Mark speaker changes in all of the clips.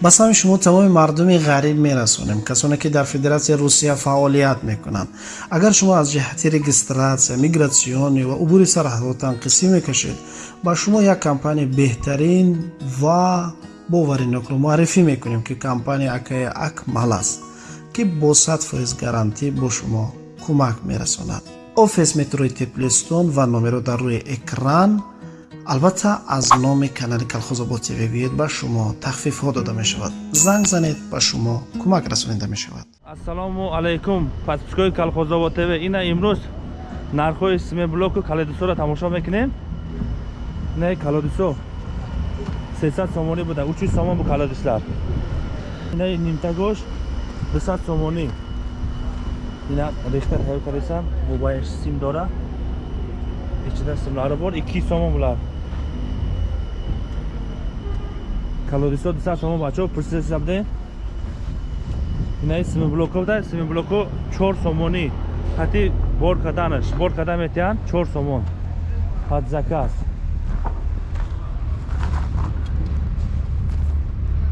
Speaker 1: ба сами шумо тамоми мардуми ғариб мерасонем касоне ки дар федератсияи русия фаъолият мекунанд. Агар шумо аз ҷиҳати регистратсия мигратсионӣ ва убури сарҳадотан қисӣ мекашед ба шумо як компания беҳтарин ва боваринокро муаррифӣ мекунем ки компания акаи акмал аст ки бо сад фоиз гарантӣ бо шумо кӯмак мерасонад. Офис метрои теплистон ва номеро дар рӯи экран албатта аз номи канали калхозобод тв биёед ба шумо тахфифҳо дода мешавад занг занед ба шумо кӯмак расонида мешавад
Speaker 2: ассалому алайкум подпискои калхозобод тв ина имрӯз нархҳои семиблоку калодисоро тамошо мекунем ина калодисо сесад сомонӣ буда учуз сомон бу калодислар ина нимтагош дусад сомонӣ ина рехта тайёр кардесам мобаиш сим дора ичида симларо бор ики сомон булад калорисо дуса шумо бачаҳо пурсиса будем инаи сими блоко буда. Сими блоко чор сомонӣ. Ҳатти бор каданаш. Бор када метиҳанд? Чор сомон. Ҳат заказ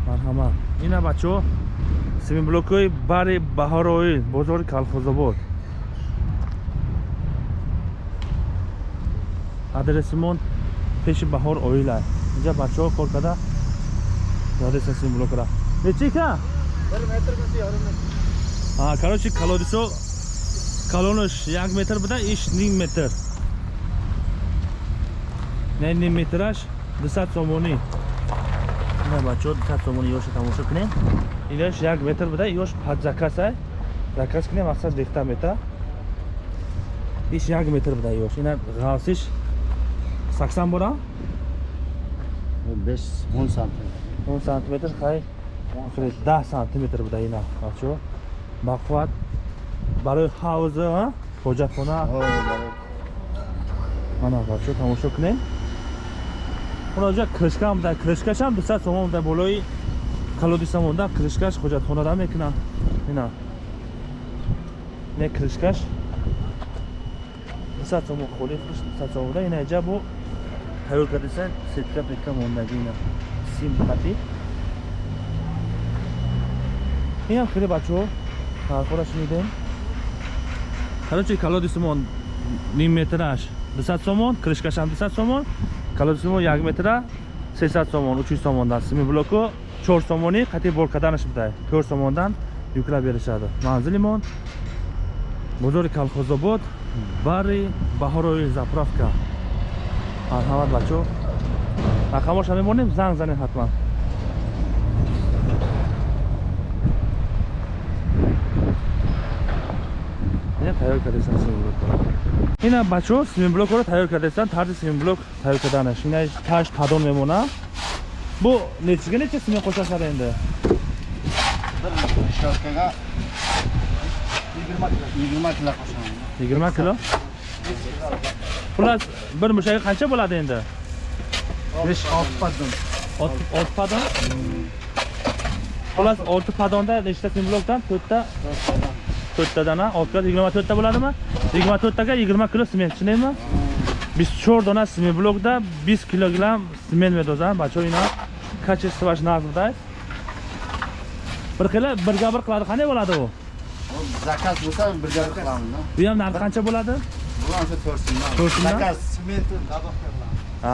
Speaker 2: марҳамат. Ина бачаҳо сими блокои бари баҳороил бозори калхозобод. Адресимон пеши баҳор оил аст инҷа бачаҳо кор када Neredesin sizin bloklara? Ne çeka?
Speaker 3: Bir metre misi yarım metre.
Speaker 2: Ha, короче, kalorisi kalonuş yak metr bida ish ning metr. Ne ning metraj? 200 somoni. Na bacho 200 somoni yosh тамошо кунем. Илаш як метр буда yosh пад заказ ай. Заказ кунем мақсад дехта метр. Иш як метр буда yosh. Ина ғавсиш 80 бора?
Speaker 3: 5 10 сантиметр.
Speaker 2: 10 сантиметр хай. 10 сантиметр буда ина бачо. Бақувват барои ҳавза ҳоҷатхона ана бачо тамошо кунем. Унаҷа кришкам буда кришкашам 200 сомон буда болои. Калодиса монда кришкаш ҳоҷатхонада мекунам. Ина. Не кришкаш 200 сомон холи 200 сомон буда ина ҷа бо. Тайёр кардисан сетка петка мондаги ина сим хати. Инам хеле бачаҳо ҳарфора шунидем. Короче колоди сомон ним метраш дусад сомон кришкашам дусад сомон колоди сомон як метра сесад сомон учуз сомондан сими блоко чор сомонӣ қати бор карданаш будай. Чор сомондан юклаб беришаду манзилимон бозори калхозобод бари баҳорои заправка. Марҳамат бачаҳо рақамоша мемонем занг занем ҳатман. Тайёр кардесан семинблокро ина бачаҳо семинблокро тайёр кардесан тарзи семинблок тайёр карданаш ина таш падон мемона. Бу нечига неча семин қошашада энда yigirma kilo xullas bir mushaga qancha bo'ladi endi
Speaker 3: besh olti padon.
Speaker 2: Olti padon? Xullas olti padonda nechta simblokdan to'rtta to'rttadan a ta kilo 24 to'rtta bo'ladimi? Yigirma to'rttaga yigirma kilo sement shundaymi бесчет у нас смеблок да 20 килограмм смен медоза бачоина качествоваш назрда bir xili birga bir qiladi. Qanday bo'ladi u?
Speaker 3: Zakaz bo'lsa birga bir qilamiz
Speaker 2: bu ham narxi qancha bo'ladi?
Speaker 3: Bu ham to'rt so'mdan
Speaker 2: to'rt so'mdan
Speaker 3: zakaz sement bir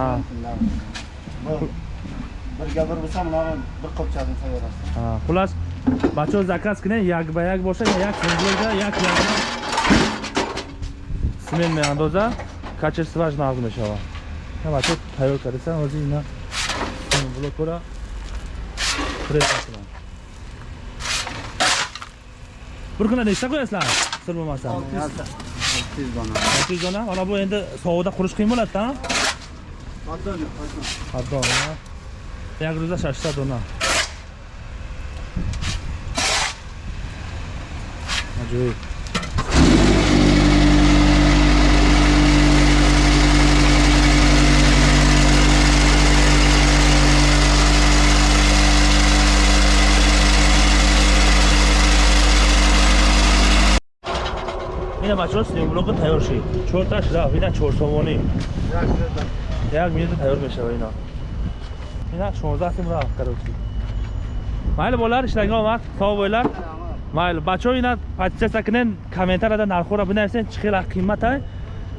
Speaker 3: bo'lsa bunaqa bir qopchani tayyorlasiz
Speaker 2: xullas бачаҳо заказ кунед як ба як боша як симблока як симент меандоза качествоаш нағз мешавад бачаҳо тайёр кардасан ҳозир ина блокора пресс мекунам bir kunda nechta qo'yasizlar sir bo'lmasa
Speaker 3: olti yuz dona
Speaker 2: olti yuz dona mana bu endi sovuqda qurish qiyin bo'ladida Pardon, jak roza shashta dona ajoyib ина бачаҳо симблоқи тайёр шид чорташ рафт ина чор сомонӣ як минута тайёр мешава ина. Ина шонздаҳ сим рафт карочи mayli bolalar ishlariga omad sog' bo'linglar mayli бачаҳо ина подписаться кунен комментарияда нархҳоро бинависен чӣ хела қиммат ай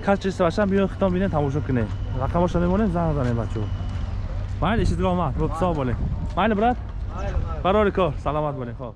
Speaker 2: кас чиз башам биён хитон бинен тамошо кунен рақамашро мемонем занг занем бачаҳо. Майли ишизга омад. Сог' bo'ling mayli брат. Барори кор саломат bo'ling хо'p